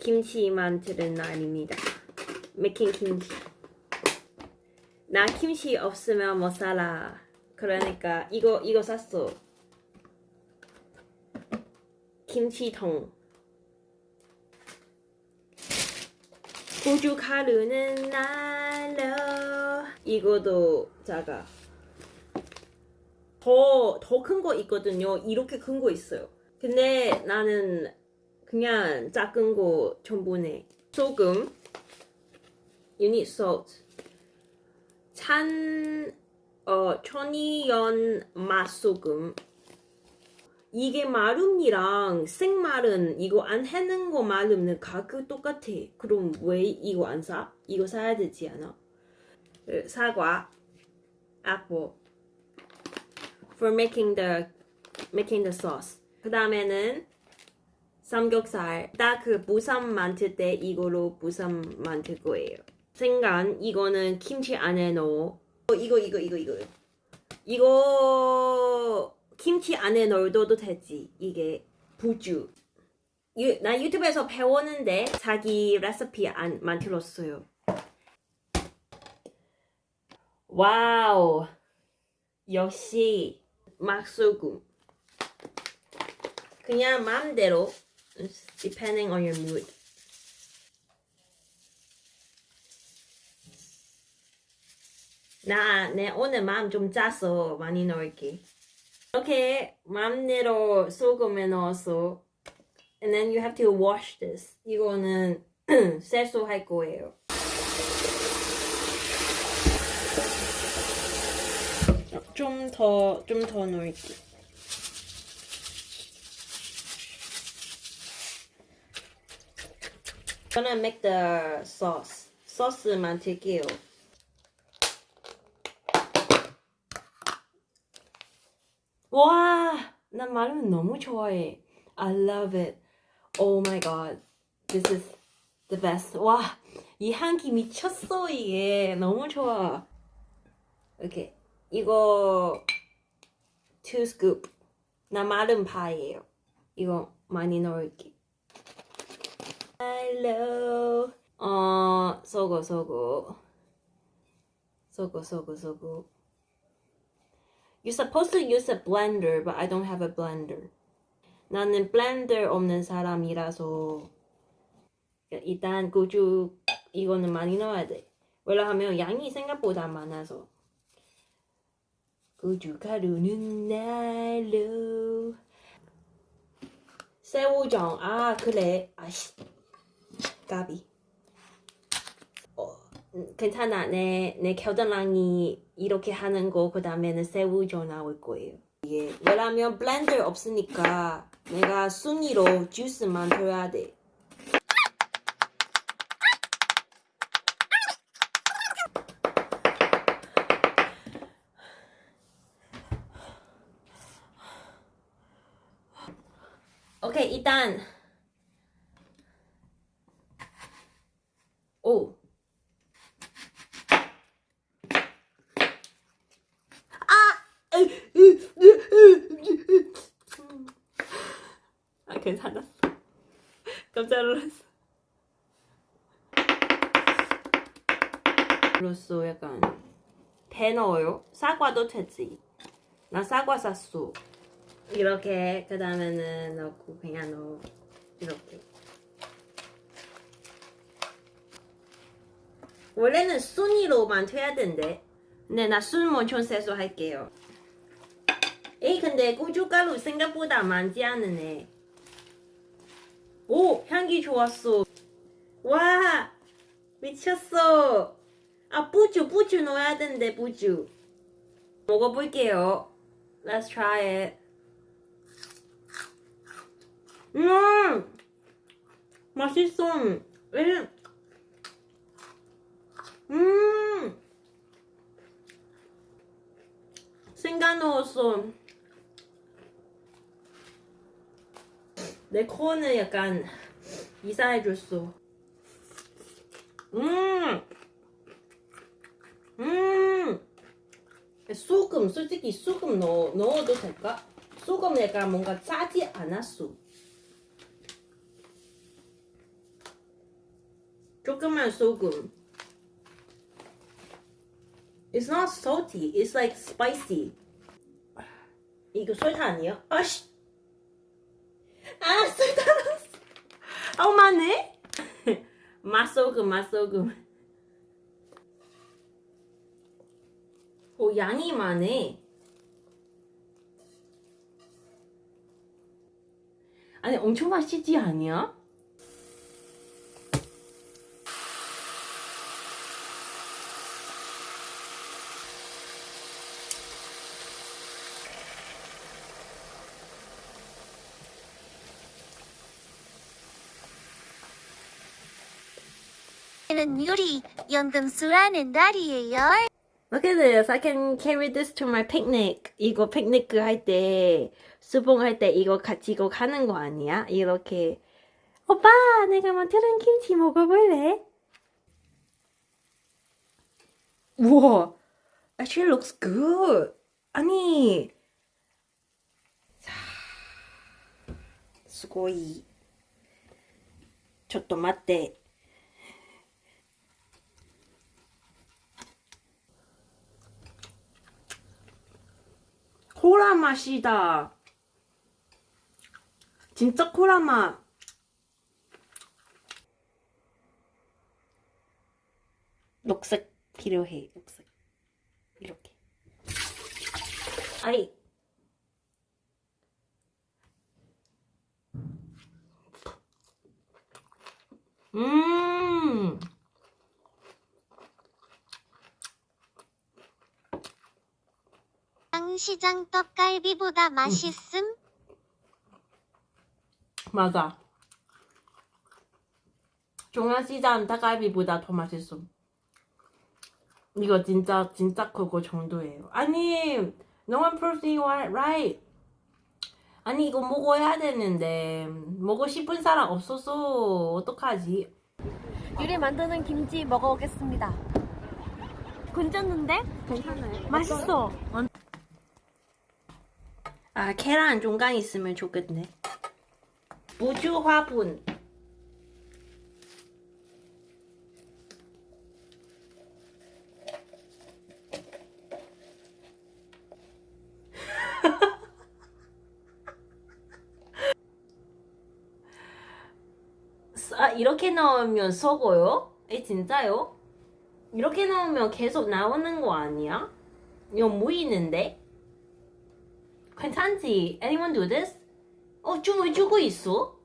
김치 만드는 날입니다. making 김치. 나 김치 없으면 못 살아. 그러니까 이거 이거 샀어. 김치통. 고춧가루는 날로. 이거도 작아. 더 더 큰 거 있거든요. 이렇게 큰 거 있어요. 근데 나는 그냥 작은 거 내. 소금. Need salt. 찬, 어, 천이연 맛소금. 이게 마름이랑 생마른 이거 안 해는 거 마름은 가격 똑같아. 그럼 왜 이거 안 사? 이거 사야 되지 않아? 그 사과, apple. For making the making the sauce. 그 다음에는 삼겹살. 딱 그 부삼 만들 때 이거로 부삼 만들 거예요. 생간 이거는 김치 안에 넣어. 어, 이거 이거 이거 이거 이거 김치 안에 넣어도 되지. 이게 부주. 유, 나 유튜브에서 배웠는데 자기 레시피 안 만들었어요. 와우. 역시 막소금. 그냥 마음대로 It's depending on your mood. 나, 내 오늘 마음 좀 짜서 많이 넣을게. 이렇게 마음대로 소금에 넣어서 and then you have to wash this. 이거는 세수할 거예요. 좀 더, 좀 더 넣을게. Gonna make the sauce. 소스 만들게요. 와, 난 마르면 너무 좋아해. I love it. Oh my god. This is the best. 와, 이 향기 미쳤어, 이게. 너무 좋아. 오케이. 이거 2 scoop. 나 마른 파예요. 이거 많이 넣을게. Hello. 어, 소고, 소고. 소고, 소고, 소고. You're supposed to use a blender, but I don't have a blender. 나는 블렌더 없는 사람이라서 일단 고추 이거는 많이 넣어야 돼. 왜냐하면 양이 생각보다 많아서. 고춧가루는 날로 새우젓 아 그래 아씨 까비 어, 음, 괜찮아. 내, 내 겨드랑이 이렇게 하는 거 그 다음에는 새우젓 나올 거예요. 이게 왜냐면 블렌더 없으니까 내가 순위로 주스 만들어야 돼. 오케이 일단 오 아! 아 괜찮았어 놀랐어. 그렇소 약간 배 넣어요? 사과도 되지. 나 사과 샀어. 이렇게 그 다음에는 넣고 그냥 넣어. 이렇게. 원래는 순위로만 돼야 된대. 근데 나순 원천 세수 할게요. 에이 근데 고춧가루 생각보다 많지 않으네 오 향기 좋았어. 와 미쳤어. 아 부추 부추 넣어야 된대 부추. 먹어볼게요. Let's try it. 음 맛있어. 음. 생강 넣었어 내 코는 약간 이상해졌어 음 음. 소금 솔직히 소금 넣어, 넣어도 될까? 소금 약간 뭔가 짜지 않았어 조금만 소금. It's not salty. It's like spicy. 이거 설탕 아니야? 아씨. 아 설탕 넣었어. 아우 많네. 맛소금 맛소금. 오 양이 많네. 아니 엄청 맛있지 않냐? 는 요리 연금술하는 날이에요. Look at this. I can carry this to my picnic. 이거 피크닉 할 때, 수봉 할 때 이거 같이 이거 가는 거 아니야? 이렇게. 오빠, 내가 만드는 김치 먹어볼래? 우와. Actually looks good. 아니. 자, すごい.ちょっと待って. 코라 맛이다. 진짜 코라 맛. 녹색 필요해. 녹색. 이렇게. 아이. 음. 시장 떡갈비보다 맛있음? 맞아. 중앙시장 닭갈비보다 더 맛있어. 이거 진짜 진짜 그거 정도예요. 아니, no one proves you are right. 아니 이거 먹어야 되는데 먹고 싶은 사람 없어서 어떡하지? 유리 만드는 김치 먹어보겠습니다. 괜찮는데? 괜찮아요. 맛있어. 아 계란 중간 있으면 좋겠네. 무주 화분. 아 이렇게 넣으면 썩어요? 에 진짜요? 이렇게 넣으면 계속 나오는 거 아니야? 이거 모이는데? 괜찮지? Anyone do this? 어, 춤을 추고 있어?